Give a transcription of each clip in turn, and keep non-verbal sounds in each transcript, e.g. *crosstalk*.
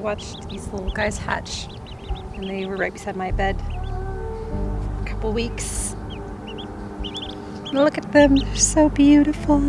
watched these little guys hatch, and they were right beside my bed for a couple weeks. Look at them, they're so beautiful.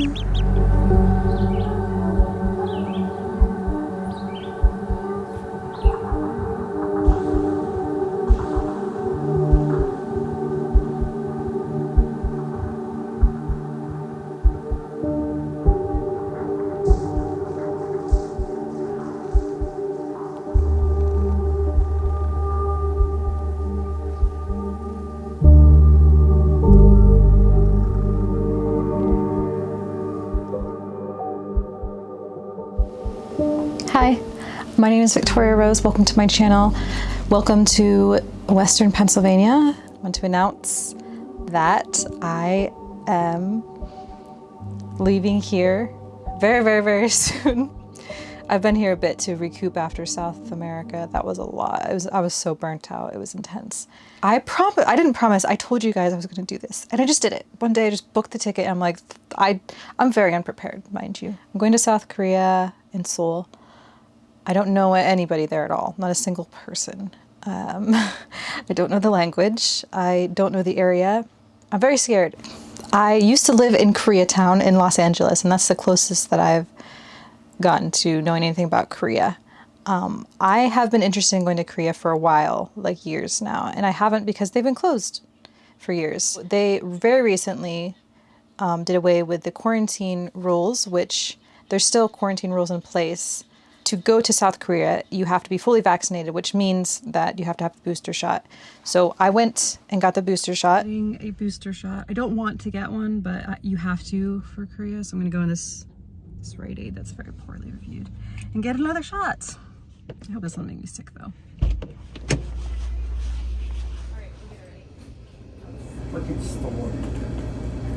My name is Victoria Rose. Welcome to my channel. Welcome to Western Pennsylvania. I want to announce that I am leaving here very, very, very *laughs* soon. I've been here a bit to recoup after South America. That was a lot. I was I was so burnt out. It was intense. I promise I didn't promise. I told you guys I was going to do this, and I just did it. One day I just booked the ticket. And I'm like, I I'm very unprepared, mind you. I'm going to South Korea in Seoul. I don't know anybody there at all. Not a single person. Um, *laughs* I don't know the language. I don't know the area. I'm very scared. I used to live in Koreatown in Los Angeles, and that's the closest that I've gotten to knowing anything about Korea. Um, I have been interested in going to Korea for a while, like years now, and I haven't because they've been closed for years. They very recently um, did away with the quarantine rules, which there's still quarantine rules in place. To go to South Korea, you have to be fully vaccinated, which means that you have to have the booster shot. So I went and got the booster shot. Getting a booster shot. I don't want to get one, but you have to for Korea. So I'm going to go in this, this Rite Aid that's very poorly reviewed and get another shot. I hope this doesn't make me sick though. freaking store.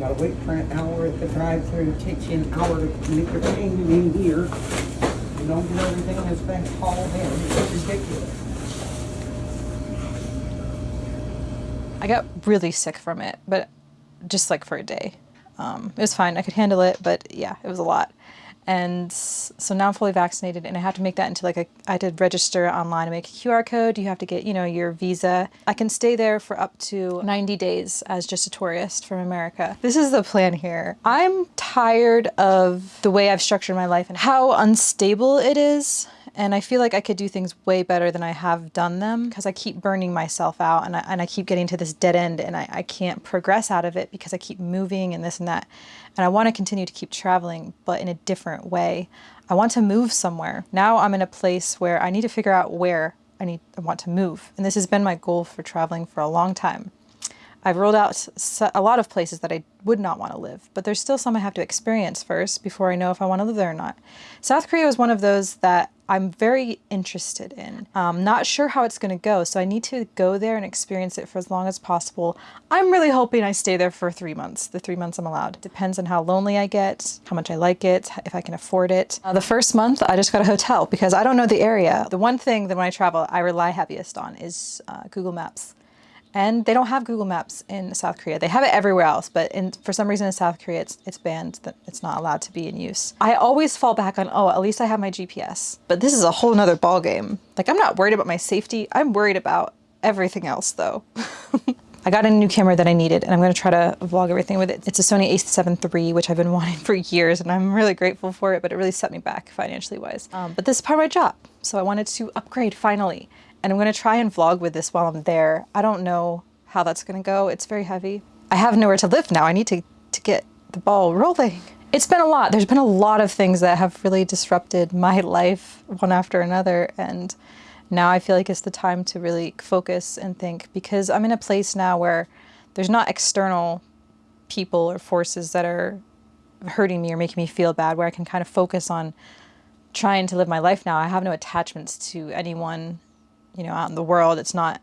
Gotta wait for an hour at the drive-through, It takes you an hour to make your payment in here. You don't get everything that's been called in, it's ridiculous. I got really sick from it, but just like for a day. Um, it was fine. I could handle it, but yeah, it was a lot. And so now I'm fully vaccinated and I have to make that into like a, I did register online and make a QR code. You have to get, you know, your visa. I can stay there for up to 90 days as just a tourist from America. This is the plan here. I'm tired of the way I've structured my life and how unstable it is. And I feel like I could do things way better than I have done them because I keep burning myself out and I, and I keep getting to this dead end and I, I can't progress out of it because I keep moving and this and that. And I want to continue to keep traveling, but in a different way. I want to move somewhere. Now I'm in a place where I need to figure out where I need I want to move. And this has been my goal for traveling for a long time. I've ruled out a lot of places that I would not want to live, but there's still some I have to experience first before I know if I want to live there or not. South Korea was one of those that I'm very interested in. Um, not sure how it's going to go, so I need to go there and experience it for as long as possible. I'm really hoping I stay there for three months, the three months I'm allowed. Depends on how lonely I get, how much I like it, if I can afford it. Uh, the first month, I just got a hotel because I don't know the area. The one thing that when I travel, I rely heaviest on is uh, Google Maps. And they don't have Google Maps in South Korea. They have it everywhere else, but in, for some reason in South Korea, it's, it's banned that it's not allowed to be in use. I always fall back on, oh, at least I have my GPS. But this is a whole nother ballgame. Like, I'm not worried about my safety. I'm worried about everything else, though. *laughs* I got a new camera that I needed and I'm going to try to vlog everything with it. It's a Sony a7 III, which I've been *laughs* wanting for years and I'm really grateful for it, but it really set me back financially wise. Um, but this is part of my job. So I wanted to upgrade finally. And I'm going to try and vlog with this while I'm there. I don't know how that's going to go. It's very heavy. I have nowhere to live now. I need to, to get the ball rolling. It's been a lot. There's been a lot of things that have really disrupted my life one after another. And now I feel like it's the time to really focus and think because I'm in a place now where there's not external people or forces that are hurting me or making me feel bad, where I can kind of focus on trying to live my life now. I have no attachments to anyone, you know, out in the world. It's not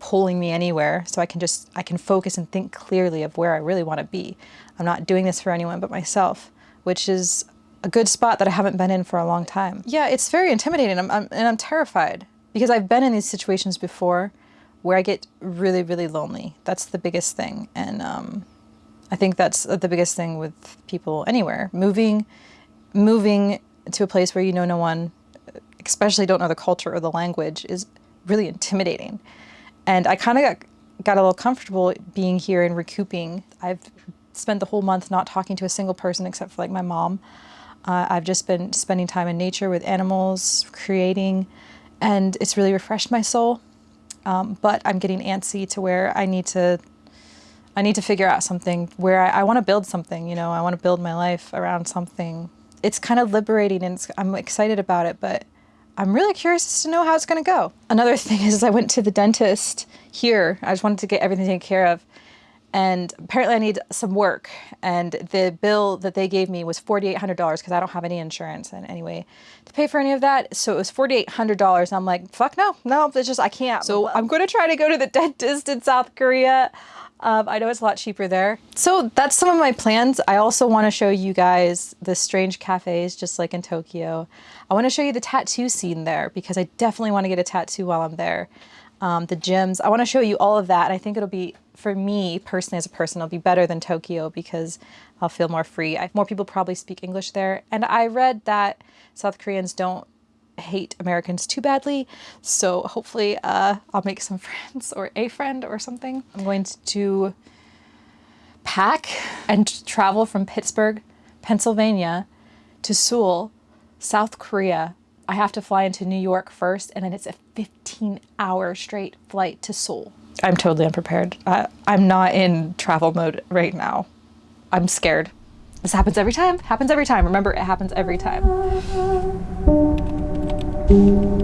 pulling me anywhere. So I can just, I can focus and think clearly of where I really want to be. I'm not doing this for anyone but myself, which is a good spot that I haven't been in for a long time. Yeah, it's very intimidating I'm, I'm, and I'm terrified because I've been in these situations before where I get really, really lonely. That's the biggest thing. And um, I think that's the biggest thing with people anywhere. Moving, moving to a place where you know no one, especially don't know the culture or the language, is really intimidating. And I kind of got, got a little comfortable being here and recouping. I've spent the whole month not talking to a single person except for like my mom. Uh, I've just been spending time in nature with animals, creating, and it's really refreshed my soul. Um, but I'm getting antsy to where I need to, I need to figure out something where I, I want to build something. You know, I want to build my life around something. It's kind of liberating, and I'm excited about it. But I'm really curious to know how it's going to go. Another *laughs* thing is, I went to the dentist here. I just wanted to get everything taken care of and apparently I need some work. And the bill that they gave me was $4,800 because I don't have any insurance and anyway to pay for any of that. So it was $4,800. I'm like, fuck no, no, it's just, I can't. So I'm going to try to go to the *laughs* dentist in South Korea. Um, I know it's a lot cheaper there. So that's some of my plans. I also want to show you guys the strange cafes, just like in Tokyo. I want to show you the tattoo scene there because I definitely want to get a tattoo while I'm there. Um, the gyms, I want to show you all of that. And I think it'll be for me personally as a person, it'll be better than Tokyo because I'll feel more free. I, more people probably speak English there. And I read that South Koreans don't hate Americans too badly. So hopefully uh, I'll make some *laughs* friends or a friend or something. I'm going to pack and travel from Pittsburgh, Pennsylvania to Seoul, South Korea. I have to fly into New York first and then it's a 15 hour straight flight to Seoul. I'm totally unprepared. I'm not in travel mode right now. I'm scared. This happens every time. Happens every time. Remember, it happens every time. Longest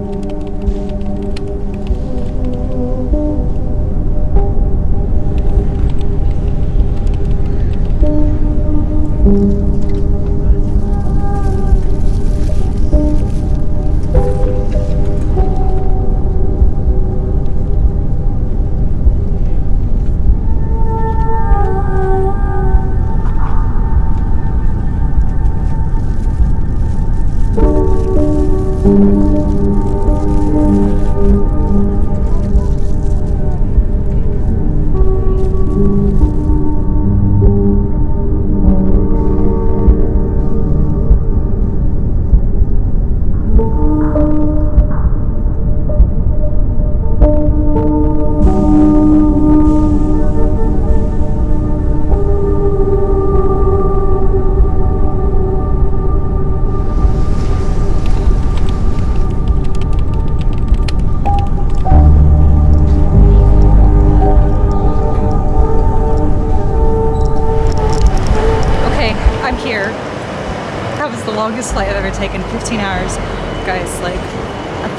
taken, 15 hours. Guys, like,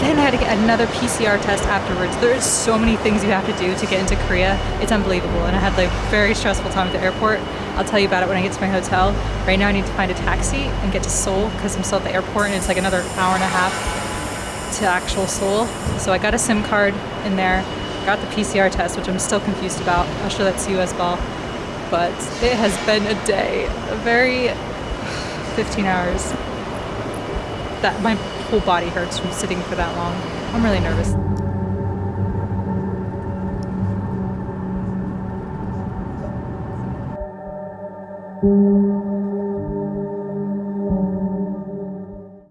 then I had to get another PCR test afterwards. There's so many things you have to do to get into Korea. It's unbelievable. And I had like very stressful time at the airport. I'll tell you about it when I get to my hotel. Right now I need to find a taxi and get to Seoul because I'm still at the airport and it's like another hour and a half to actual Seoul. So I got a SIM card in there, got the PCR test, which I'm still confused about. I'll show that to you as well. But it has been a day, a very *sighs* 15 hours. That my whole body hurts from sitting for that long. I'm really nervous.